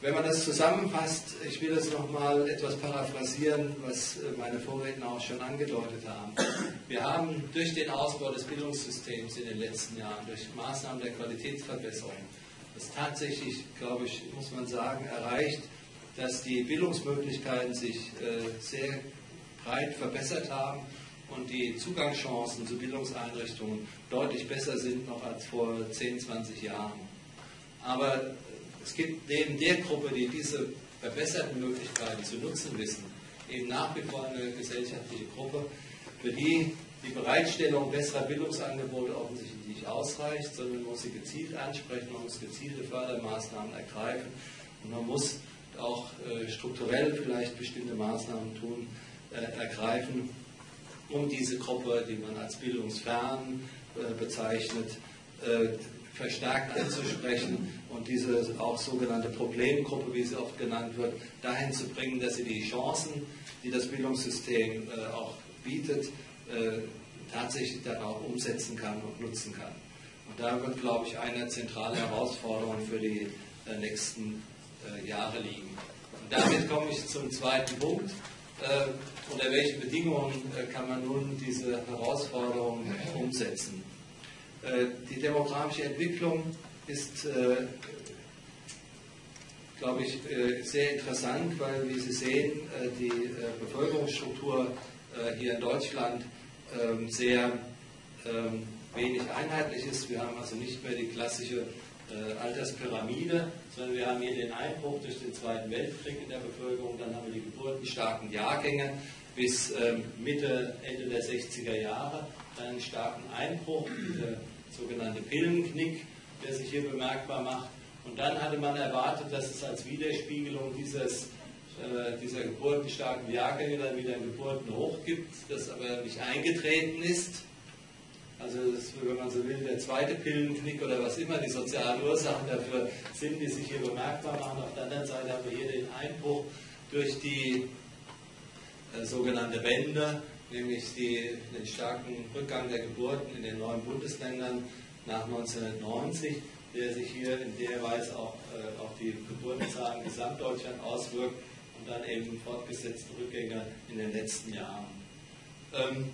wenn man das zusammenfasst, ich will das nochmal etwas paraphrasieren, was äh, meine Vorredner auch schon angedeutet haben. Wir haben durch den Ausbau des Bildungssystems in den letzten Jahren, durch Maßnahmen der Qualitätsverbesserung, das tatsächlich, glaube ich, muss man sagen, erreicht, dass die Bildungsmöglichkeiten sich äh, sehr breit verbessert haben und die Zugangschancen zu Bildungseinrichtungen deutlich besser sind noch als vor 10, 20 Jahren. Aber es gibt neben der Gruppe, die diese verbesserten Möglichkeiten zu nutzen wissen, eben nach wie vor eine gesellschaftliche Gruppe, für die die Bereitstellung besserer Bildungsangebote offensichtlich nicht ausreicht, sondern man muss sie gezielt ansprechen, man muss gezielte Fördermaßnahmen ergreifen und man muss auch äh, strukturell vielleicht bestimmte Maßnahmen tun, äh, ergreifen, um diese Gruppe, die man als bildungsfern äh, bezeichnet, verstärkt anzusprechen und diese auch sogenannte Problemgruppe, wie sie oft genannt wird, dahin zu bringen, dass sie die Chancen, die das Bildungssystem äh, auch bietet, äh, tatsächlich dann auch umsetzen kann und nutzen kann. Und da wird, glaube ich, eine zentrale Herausforderung für die äh, nächsten äh, Jahre liegen. Und damit komme ich zum zweiten Punkt. Äh, unter welchen Bedingungen äh, kann man nun diese Herausforderung umsetzen? Äh, die demografische Entwicklung ist, äh, glaube ich, äh, sehr interessant, weil, wie Sie sehen, die Bevölkerungsstruktur hier in Deutschland ähm, sehr ähm, wenig einheitlich ist. Wir haben also nicht mehr die klassische Alterspyramide, sondern wir haben hier den Einbruch durch den Zweiten Weltkrieg in der Bevölkerung, dann haben wir die geburtenstarken Jahrgänge bis ähm, Mitte, Ende der 60er Jahre einen starken Einbruch, der sogenannte Pillenknick, der sich hier bemerkbar macht. Und dann hatte man erwartet, dass es als Widerspiegelung dieses, äh, dieser geburtenstarken Jahrgänge dann wieder einen Geburtenhoch gibt, das aber nicht eingetreten ist. Also ist, wenn man so will, der zweite Pillenknick oder was immer die sozialen Ursachen dafür sind, die sich hier bemerkbar machen. Auf der anderen Seite haben wir hier den Einbruch durch die sogenannte Wende, nämlich die, den starken Rückgang der Geburten in den neuen Bundesländern nach 1990, der sich hier in der Weise auch äh, auf die Geburtenzahlen Gesamtdeutschland auswirkt und dann eben fortgesetzte Rückgänge in den letzten Jahren. Ähm,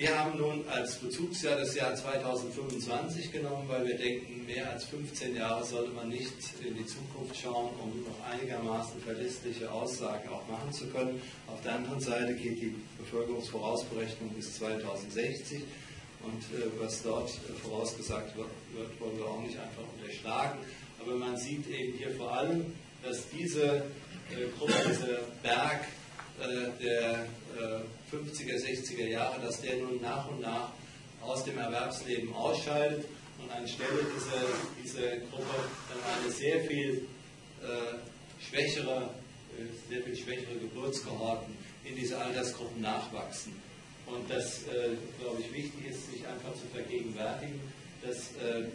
wir haben nun als Bezugsjahr das Jahr 2025 genommen, weil wir denken, mehr als 15 Jahre sollte man nicht in die Zukunft schauen, um noch einigermaßen verlässliche Aussagen auch machen zu können. Auf der anderen Seite geht die Bevölkerungsvorausberechnung bis 2060 und äh, was dort vorausgesagt wird, wollen wir auch nicht einfach unterschlagen. Aber man sieht eben hier vor allem, dass diese äh, Gruppe, dieser Berg äh, der 50er, 60er Jahre, dass der nun nach und nach aus dem Erwerbsleben ausscheidet und anstelle dieser, dieser Gruppe dann eine sehr viel äh, schwächere, äh, sehr viel schwächere Geburtskohorten in diese Altersgruppen nachwachsen. Und das, äh, glaube ich, wichtig ist, sich einfach zu vergegenwärtigen, dass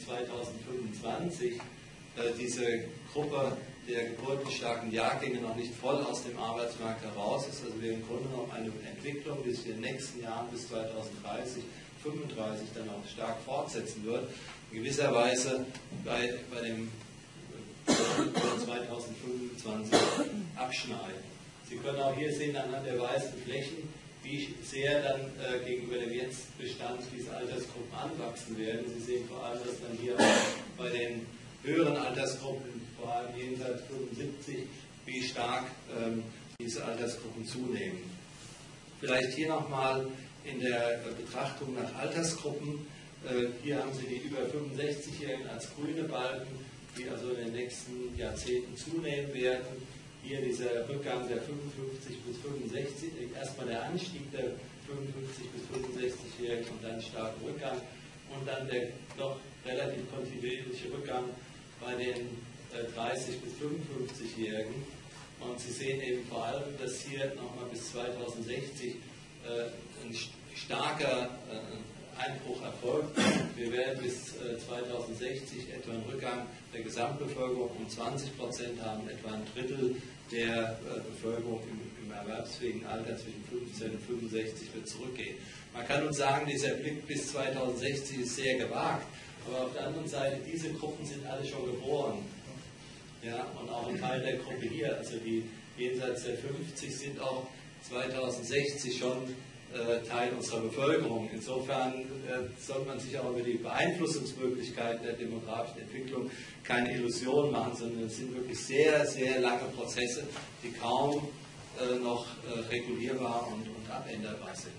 2025 äh, äh, diese Gruppe der geburtenstarken Jahrgänge noch nicht voll aus dem Arbeitsmarkt heraus ist. Also wir im Grunde genommen eine Entwicklung, die sich in den nächsten Jahren bis 2030, 2035 dann auch stark fortsetzen wird. In gewisser Weise bei, bei dem 2025 abschneiden. Sie können auch hier sehen anhand der weißen Flächen, wie sehr dann äh, gegenüber dem Jetztbestand diese Altersgruppen anwachsen werden. Sie sehen vor allem, dass dann hier bei den höheren Altersgruppen, vor allem jenseits 75, wie stark ähm, diese Altersgruppen zunehmen. Vielleicht hier nochmal in der Betrachtung nach Altersgruppen. Äh, hier haben Sie die über 65-Jährigen als grüne Balken, die also in den nächsten Jahrzehnten zunehmen werden. Hier dieser Rückgang der 55 bis 65, erstmal der Anstieg der 55 bis 65-Jährigen und dann starken Rückgang und dann der doch relativ kontinuierliche Rückgang bei den 30 bis 55-Jährigen. Und Sie sehen eben vor allem, dass hier nochmal bis 2060 ein starker Einbruch erfolgt. Wir werden bis 2060 etwa einen Rückgang der Gesamtbevölkerung um 20 Prozent haben, etwa ein Drittel der Bevölkerung im, im erwerbsfähigen Alter zwischen 15 und 65 wird zurückgehen. Man kann uns sagen, dieser Blick bis 2060 ist sehr gewagt. Aber auf der anderen Seite, diese Gruppen sind alle schon geboren. Ja, und auch ein Teil der Gruppe hier, also die jenseits der 50 sind auch 2060 schon äh, Teil unserer Bevölkerung. Insofern äh, sollte man sich auch über die Beeinflussungsmöglichkeiten der demografischen Entwicklung keine Illusionen machen, sondern es sind wirklich sehr, sehr lange Prozesse, die kaum äh, noch regulierbar und, und abänderbar sind.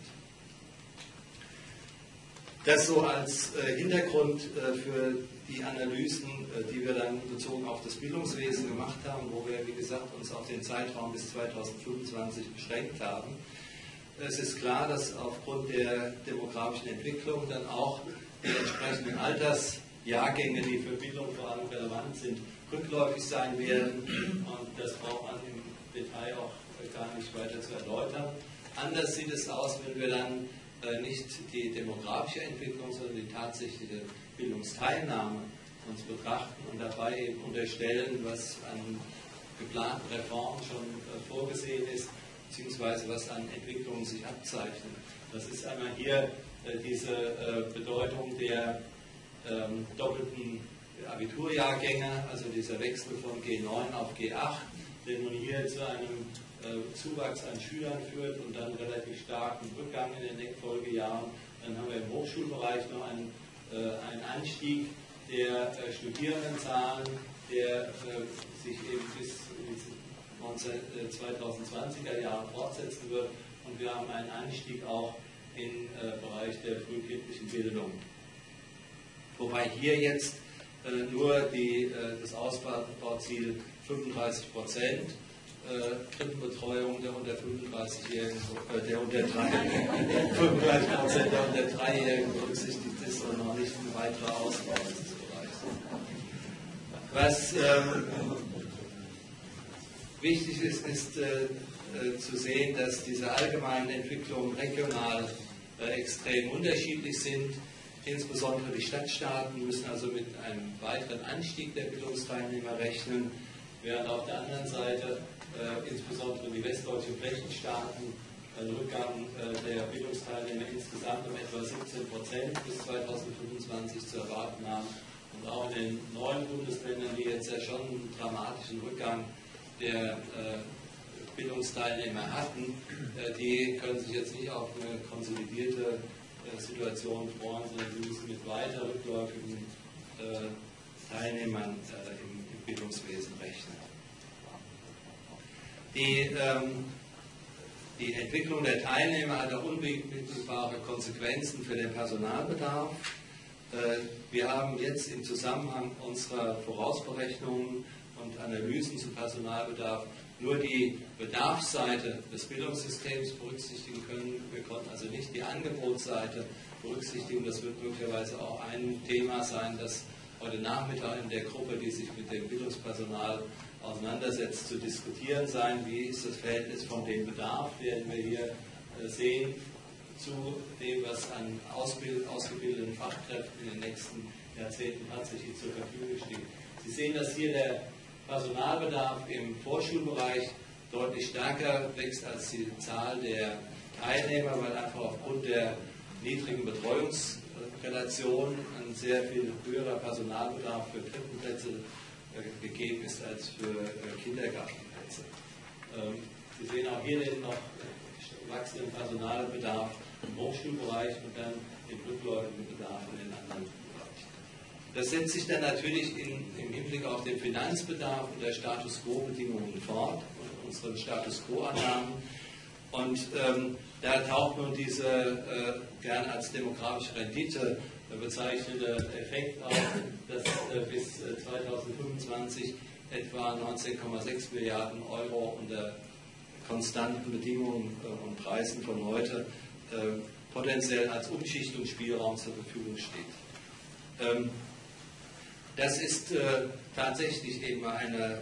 Das so als Hintergrund für die Analysen, die wir dann bezogen auf das Bildungswesen gemacht haben, wo wir, wie gesagt, uns auf den Zeitraum bis 2025 beschränkt haben. Es ist klar, dass aufgrund der demografischen Entwicklung dann auch die entsprechenden Altersjahrgänge, die für Bildung vor allem relevant sind, rückläufig sein werden. Und das braucht man im Detail auch gar nicht weiter zu erläutern. Anders sieht es aus, wenn wir dann äh, nicht die demografische Entwicklung, sondern die tatsächliche Bildungsteilnahme uns betrachten und dabei eben unterstellen, was an geplanten Reformen schon äh, vorgesehen ist beziehungsweise was an Entwicklungen sich abzeichnen. Das ist einmal hier äh, diese äh, Bedeutung der ähm, doppelten Abiturjahrgänge, also dieser Wechsel von G9 auf G8, der nun hier zu einem äh, Zuwachs an Schülern führt und dann relativ starken Rückgang in den Folgejahren. Dann haben wir im Hochschulbereich noch einen, äh, einen Anstieg der äh, Studierendenzahlen, der äh, sich eben bis 2020er Jahren fortsetzen wird. Und wir haben einen Anstieg auch im äh, Bereich der frühkindlichen Bildung. Wobei hier jetzt äh, nur die, äh, das Ausbauziel 35 Prozent Krippenbetreuung der unter 35-Jährigen, der unter 3, 35 Prozent der unter 3-Jährigen berücksichtigt ist und noch nicht ein weiterer Ausbau dieses Bereichs. Was ähm, Wichtig ist, ist äh, äh, zu sehen, dass diese allgemeinen Entwicklungen regional äh, extrem unterschiedlich sind. Insbesondere die Stadtstaaten müssen also mit einem weiteren Anstieg der Bildungsteilnehmer rechnen, während auf der anderen Seite äh, insbesondere die westdeutschen Flächenstaaten einen Rückgang äh, der Bildungsteilnehmer insgesamt um etwa 17 Prozent bis 2025 zu erwarten haben. Und auch in den neuen Bundesländern, die jetzt ja schon einen dramatischen Rückgang der äh, Bildungsteilnehmer hatten, äh, die können sich jetzt nicht auf eine konsolidierte äh, Situation freuen, sondern sie müssen mit weiter rückläufigen Teilnehmern im, Bildungswesen rechnen. Die, ähm, die Entwicklung der Teilnehmer hat auch unmittelbare Konsequenzen für den Personalbedarf. Wir haben jetzt im Zusammenhang unserer Vorausberechnungen und Analysen zum Personalbedarf nur die Bedarfsseite des Bildungssystems berücksichtigen können. Wir konnten also nicht die Angebotsseite berücksichtigen. Das wird möglicherweise auch ein Thema sein, das heute Nachmittag in der Gruppe, die sich mit dem Bildungspersonal auseinandersetzt, zu diskutieren sein. Wie ist das Verhältnis von dem Bedarf, den wir hier äh, sehen, zu dem, was an Ausbild ausgebildeten Fachkräften in den nächsten Jahrzehnten tatsächlich zur Verfügung steht. Sie sehen, dass hier der Personalbedarf im Vorschulbereich deutlich stärker wächst als die Zahl der Teilnehmer, weil einfach aufgrund der niedrigen Betreuungsrelation ein sehr viel höherer Personalbedarf für Krippenplätze äh, gegeben ist als für äh, Kindergartenplätze. Ähm, Sie sehen auch hier den noch wachsenden Personalbedarf im Hochschulbereich und dann den rückläufigen Bedarf in den anderen das setzt sich dann natürlich in, im Hinblick auf den Finanzbedarf und der Status Quo-Bedingungen fort und unseren Status Quo-Annahmen. Und ähm, da taucht nun dieser äh, gern als demografische Rendite bezeichnete Effekt auf, dass äh, bis 2025 äh, etwa 19,6 Milliarden Euro unter konstanten Bedingungen äh, und Preisen von heute äh, potenziell als Umschichtungsspielraum zur Verfügung steht. Ähm, das ist äh, tatsächlich eben eine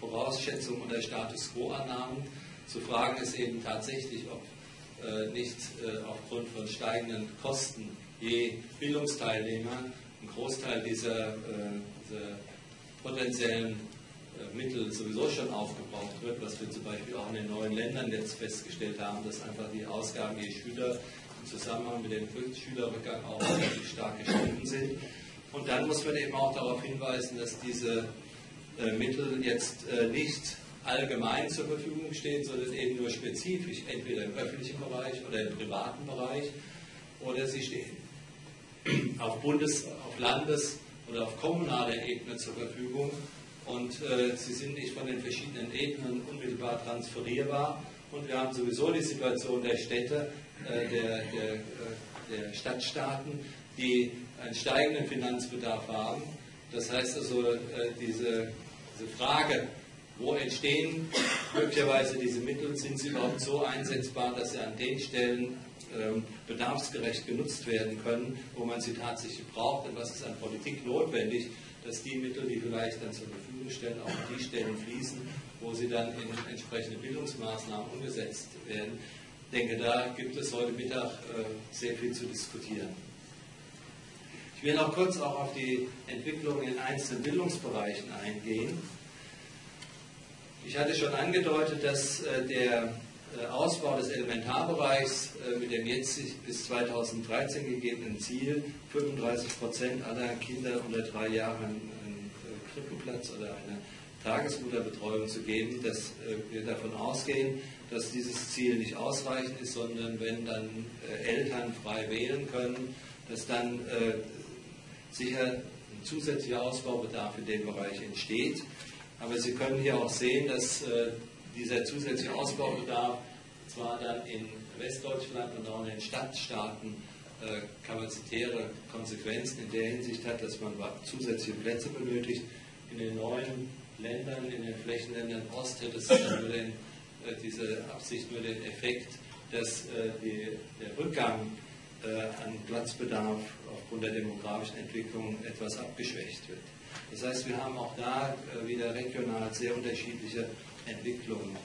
Vorausschätzung unter Status Quo-Annahmen. Zu fragen ist eben tatsächlich, ob äh, nicht äh, aufgrund von steigenden Kosten je Bildungsteilnehmer ein Großteil dieser, äh, dieser potenziellen Mittel sowieso schon aufgebraucht wird, was wir zum Beispiel auch in den neuen Ländern jetzt festgestellt haben, dass einfach die Ausgaben je Schüler im Zusammenhang mit dem Schülerrückgang auch relativ stark gestiegen sind. Und dann muss man eben auch darauf hinweisen, dass diese Mittel jetzt nicht allgemein zur Verfügung stehen, sondern eben nur spezifisch, entweder im öffentlichen Bereich oder im privaten Bereich, oder sie stehen auf Bundes-, auf Landes- oder auf kommunaler Ebene zur Verfügung und äh, sie sind nicht von den verschiedenen Ebenen unmittelbar transferierbar. Und wir haben sowieso die Situation der Städte, äh, der, der, äh, der Stadtstaaten, die einen steigenden Finanzbedarf haben. Das heißt also, äh, diese, diese Frage, wo entstehen möglicherweise diese Mittel? Sind sie überhaupt so einsetzbar, dass sie an den Stellen ähm, bedarfsgerecht genutzt werden können, wo man sie tatsächlich braucht? Und was ist an Politik notwendig, dass die Mittel, die vielleicht dann zur Verfügung stellen, auch an die Stellen fließen, wo sie dann in entsprechende Bildungsmaßnahmen umgesetzt werden? Ich denke, da gibt es heute Mittag äh, sehr viel zu diskutieren. Ich will noch kurz auch auf die Entwicklung in einzelnen Bildungsbereichen eingehen. Ich hatte schon angedeutet, dass äh, der äh, Ausbau des Elementarbereichs äh, mit dem jetzt bis 2013 gegebenen Ziel, 35 Prozent aller Kinder unter drei Jahren einen Krippenplatz oder eine Tagesmutterbetreuung zu geben, dass wir davon ausgehen, dass dieses Ziel nicht ausreichend ist, sondern wenn dann Eltern frei wählen können, dass dann sicher ein zusätzlicher Ausbaubedarf in dem Bereich entsteht. Aber Sie können hier auch sehen, dass äh, dieser zusätzliche Ausbaubedarf zwar dann in Westdeutschland und auch in den Stadtstaaten äh, kapazitäre Konsequenzen in der Hinsicht hat, dass man zusätzliche Plätze benötigt. In den neuen Ländern, in den Flächenländern Ost hätte es nur den, äh, diese Absicht nur den Effekt, dass die, der Rückgang an Platzbedarf aufgrund der demografischen Entwicklung etwas abgeschwächt wird. Das heißt, wir haben auch da äh, wieder regional sehr unterschiedliche Entwicklungen